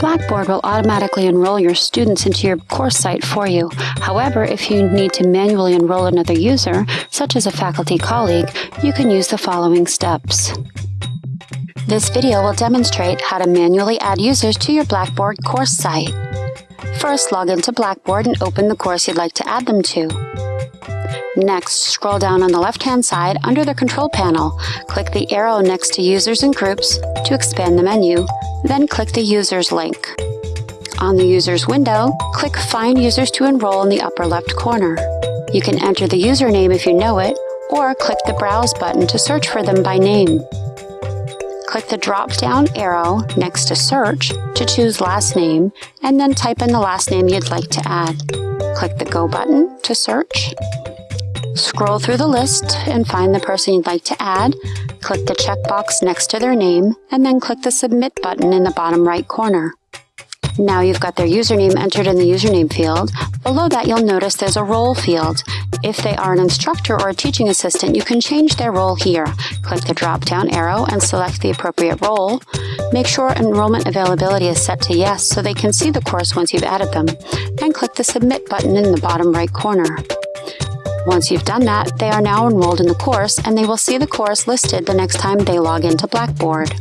Blackboard will automatically enroll your students into your course site for you. However, if you need to manually enroll another user, such as a faculty colleague, you can use the following steps. This video will demonstrate how to manually add users to your Blackboard course site. First, log into Blackboard and open the course you'd like to add them to. Next, scroll down on the left-hand side under the Control panel. Click the arrow next to Users and Groups to expand the menu, then click the Users link. On the Users window, click Find Users to Enroll in the upper left corner. You can enter the username if you know it, or click the Browse button to search for them by name. Click the drop-down arrow next to Search to choose last name, and then type in the last name you'd like to add. Click the Go button to search. Scroll through the list and find the person you'd like to add. Click the checkbox next to their name, and then click the Submit button in the bottom right corner. Now you've got their username entered in the username field. Below that, you'll notice there's a role field. If they are an instructor or a teaching assistant, you can change their role here. Click the drop-down arrow and select the appropriate role. Make sure enrollment availability is set to yes so they can see the course once you've added them. And click the Submit button in the bottom right corner. Once you've done that, they are now enrolled in the course and they will see the course listed the next time they log into Blackboard.